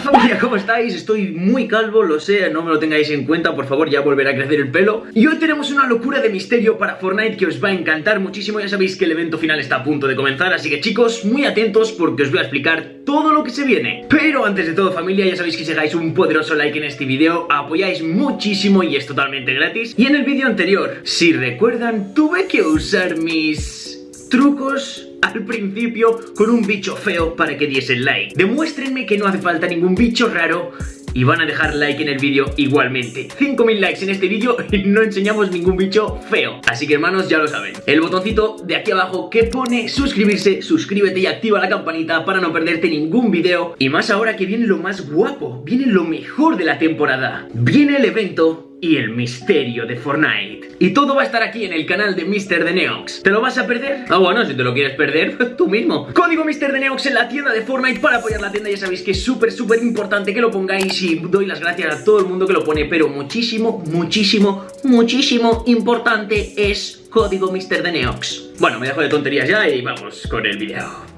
familia, ¿cómo estáis? Estoy muy calvo, lo sé, no me lo tengáis en cuenta, por favor, ya volverá a crecer el pelo. Y hoy tenemos una locura de misterio para Fortnite que os va a encantar muchísimo, ya sabéis que el evento final está a punto de comenzar, así que chicos, muy atentos porque os voy a explicar todo lo que se viene. Pero antes de todo familia, ya sabéis que si dejáis un poderoso like en este vídeo, apoyáis muchísimo y es totalmente gratis. Y en el vídeo anterior, si recuerdan, tuve que usar mis trucos al principio con un bicho feo para que diesen like. Demuéstrenme que no hace falta ningún bicho raro y van a dejar like en el vídeo igualmente. 5000 likes en este vídeo y no enseñamos ningún bicho feo. Así que hermanos ya lo saben. El botoncito de aquí abajo que pone suscribirse Suscríbete y activa la campanita para no perderte ningún vídeo. Y más ahora que viene lo más guapo Viene lo mejor de la temporada. Viene el evento y el misterio de Fortnite. Y todo va a estar aquí en el canal de Mr. de Neox. ¿Te lo vas a perder? Ah, bueno, si te lo quieres perder, tú mismo. Código Mr. de Neox en la tienda de Fortnite para apoyar la tienda. Ya sabéis que es súper, súper importante que lo pongáis y doy las gracias a todo el mundo que lo pone. Pero muchísimo, muchísimo, muchísimo importante es código Mr. de Neox. Bueno, me dejo de tonterías ya y vamos con el video.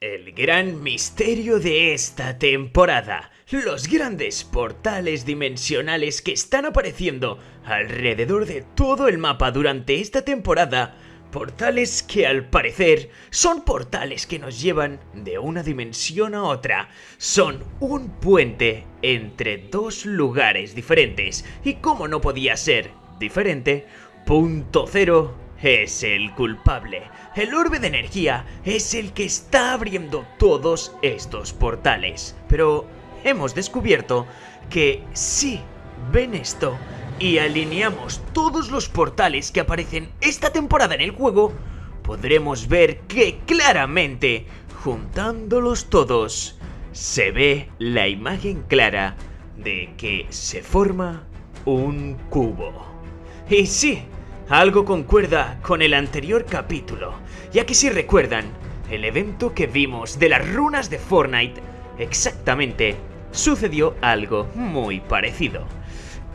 El gran misterio de esta temporada los grandes portales dimensionales que están apareciendo alrededor de todo el mapa durante esta temporada, portales que al parecer son portales que nos llevan de una dimensión a otra, son un puente entre dos lugares diferentes y como no podía ser diferente, punto cero es el culpable. El orbe de energía es el que está abriendo todos estos portales. Pero hemos descubierto que si ven esto y alineamos todos los portales que aparecen esta temporada en el juego, podremos ver que claramente, juntándolos todos, se ve la imagen clara de que se forma un cubo. Y sí, algo concuerda con el anterior capítulo, ya que si recuerdan, el evento que vimos de las runas de Fortnite exactamente sucedió algo muy parecido.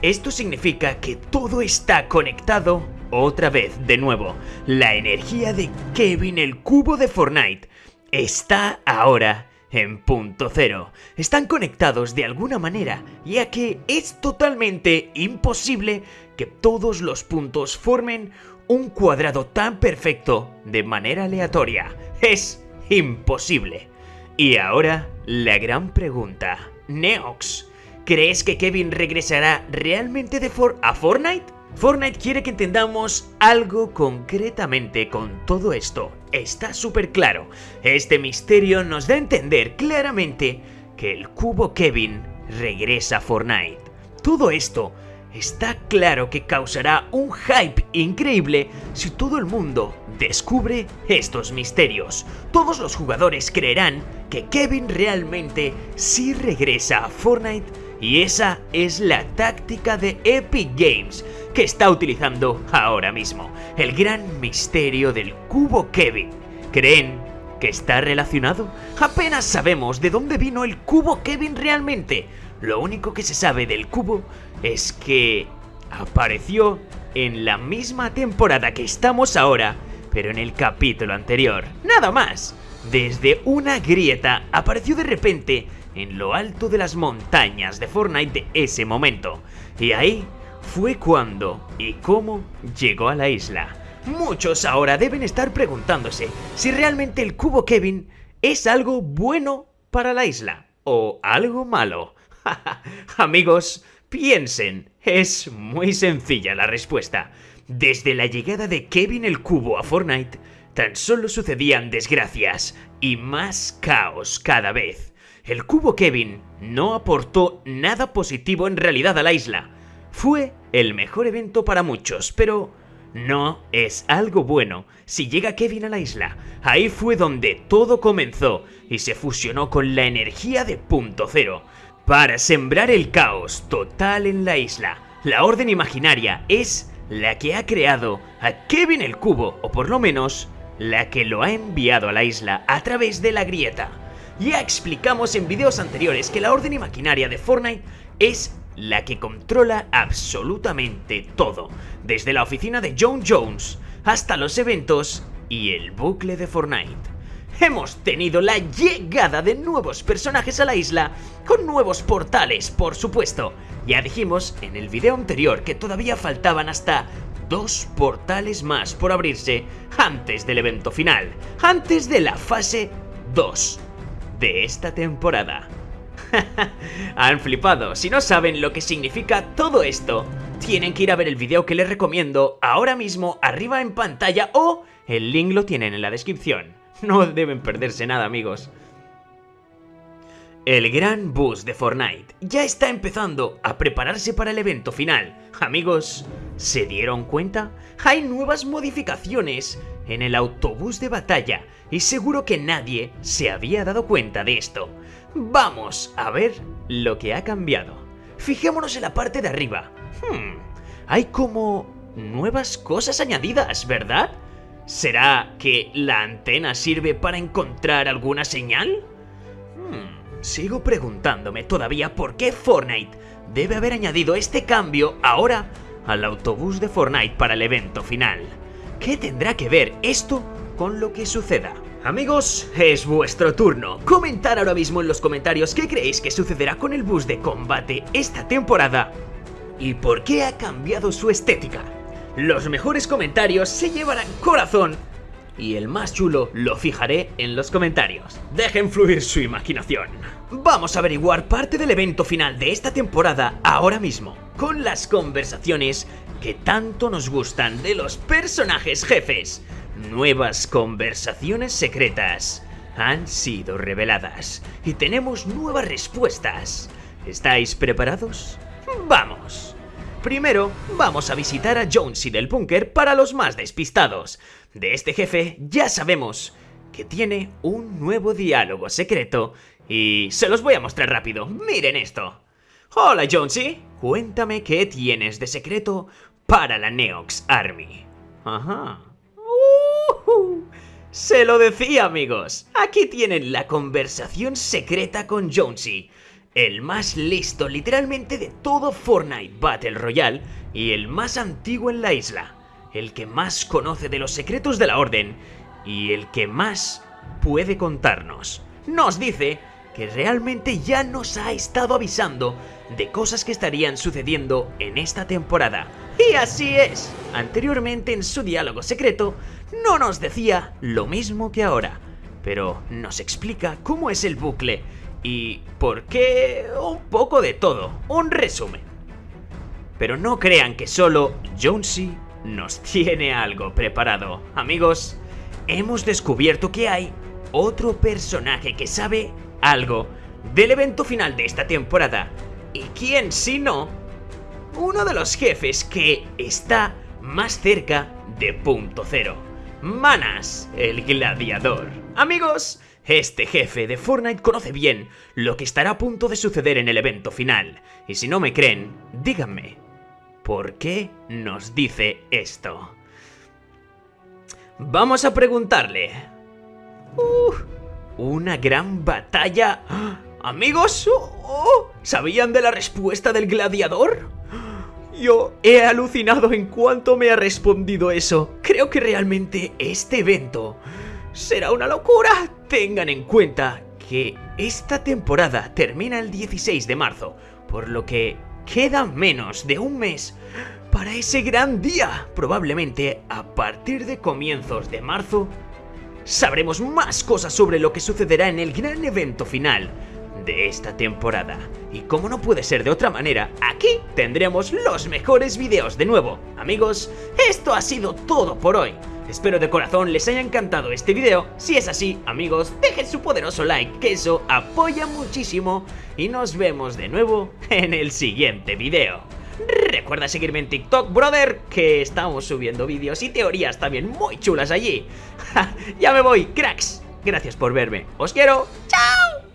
Esto significa que todo está conectado otra vez de nuevo. La energía de Kevin el cubo de Fortnite está ahora en punto cero. Están conectados de alguna manera, ya que es totalmente imposible que todos los puntos formen un cuadrado tan perfecto de manera aleatoria. Es imposible. Y ahora, la gran pregunta. Neox, ¿crees que Kevin regresará realmente de For a Fortnite? Fortnite quiere que entendamos algo concretamente con todo esto. Está súper claro. Este misterio nos da a entender claramente que el cubo Kevin regresa a Fortnite. Todo esto está claro que causará un hype increíble si todo el mundo descubre estos misterios. Todos los jugadores creerán que Kevin realmente sí regresa a Fortnite y esa es la táctica de Epic Games que está utilizando ahora mismo. El gran misterio del cubo Kevin. ¿Creen que está relacionado? Apenas sabemos de dónde vino el cubo Kevin realmente. Lo único que se sabe del cubo es que apareció en la misma temporada que estamos ahora, pero en el capítulo anterior. Nada más. Desde una grieta apareció de repente en lo alto de las montañas de Fortnite de ese momento. Y ahí fue cuando y cómo llegó a la isla. Muchos ahora deben estar preguntándose si realmente el cubo Kevin es algo bueno para la isla o algo malo. Amigos, piensen, es muy sencilla la respuesta. Desde la llegada de Kevin el Cubo a Fortnite, tan solo sucedían desgracias y más caos cada vez. El Cubo Kevin no aportó nada positivo en realidad a la isla. Fue el mejor evento para muchos, pero no es algo bueno si llega Kevin a la isla. Ahí fue donde todo comenzó y se fusionó con la energía de punto cero para sembrar el caos total en la isla. La Orden Imaginaria es la que ha creado a Kevin el Cubo, o por lo menos la que lo ha enviado a la isla a través de la grieta. Ya explicamos en videos anteriores que la Orden Imaginaria de Fortnite es la que controla absolutamente todo, desde la oficina de John Jones hasta los eventos y el bucle de Fortnite. Hemos tenido la llegada de nuevos personajes a la isla, con nuevos portales, por supuesto. Ya dijimos en el video anterior que todavía faltaban hasta dos portales más por abrirse antes del evento final, antes de la fase 2 de esta temporada. Han flipado, si no saben lo que significa todo esto, tienen que ir a ver el video que les recomiendo ahora mismo arriba en pantalla o el link lo tienen en la descripción. No deben perderse nada amigos. El gran bus de Fortnite ya está empezando a prepararse para el evento final. Amigos, ¿se dieron cuenta? Hay nuevas modificaciones en el autobús de batalla y seguro que nadie se había dado cuenta de esto. Vamos a ver lo que ha cambiado. Fijémonos en la parte de arriba. Hmm, hay como nuevas cosas añadidas, ¿verdad? ¿Será que la antena sirve para encontrar alguna señal? Hmm, sigo preguntándome todavía por qué Fortnite debe haber añadido este cambio ahora al autobús de Fortnite para el evento final. ¿Qué tendrá que ver esto con lo que suceda? Amigos, es vuestro turno. Comentar ahora mismo en los comentarios qué creéis que sucederá con el bus de combate esta temporada y por qué ha cambiado su estética. Los mejores comentarios se llevarán corazón y el más chulo lo fijaré en los comentarios. Dejen fluir su imaginación. Vamos a averiguar parte del evento final de esta temporada ahora mismo, con las conversaciones que tanto nos gustan de los personajes jefes. Nuevas conversaciones secretas han sido reveladas y tenemos nuevas respuestas. ¿Estáis preparados? ¡Vamos! Primero, vamos a visitar a Jonesy del búnker para los más despistados. De este jefe ya sabemos que tiene un nuevo diálogo secreto y se los voy a mostrar rápido. Miren esto. Hola Jonesy, cuéntame qué tienes de secreto para la Neox Army. Ajá. Uh Se lo decía amigos, aquí tienen la conversación secreta con Jonesy el más listo literalmente de todo Fortnite Battle Royale y el más antiguo en la isla, el que más conoce de los secretos de la Orden y el que más puede contarnos. Nos dice que realmente ya nos ha estado avisando de cosas que estarían sucediendo en esta temporada. Y así es, anteriormente en su diálogo secreto no nos decía lo mismo que ahora, pero nos explica cómo es el bucle y por qué un poco de todo, un resumen. Pero no crean que solo Jonesy nos tiene algo preparado. Amigos, hemos descubierto que hay otro personaje que sabe algo del evento final de esta temporada. ¿Y quién si no? Uno de los jefes que está más cerca de punto cero. Manas, el gladiador. Amigos, este jefe de Fortnite conoce bien lo que estará a punto de suceder en el evento final, y si no me creen, díganme, ¿por qué nos dice esto? Vamos a preguntarle. Uh, ¿Una gran batalla? ¿Amigos? Oh, ¿Sabían de la respuesta del gladiador? Yo he alucinado en cuanto me ha respondido eso. Creo que realmente este evento será una locura. Tengan en cuenta que esta temporada termina el 16 de marzo, por lo que queda menos de un mes para ese gran día. Probablemente a partir de comienzos de marzo sabremos más cosas sobre lo que sucederá en el gran evento final de esta temporada. Y como no puede ser de otra manera, aquí tendremos los mejores videos de nuevo. Amigos, esto ha sido todo por hoy. Espero de corazón les haya encantado este video. Si es así, amigos, dejen su poderoso like, que eso apoya muchísimo. Y nos vemos de nuevo en el siguiente video. Recuerda seguirme en TikTok, brother, que estamos subiendo vídeos y teorías también muy chulas allí. ya me voy, cracks. Gracias por verme. Os quiero. ¡Chao!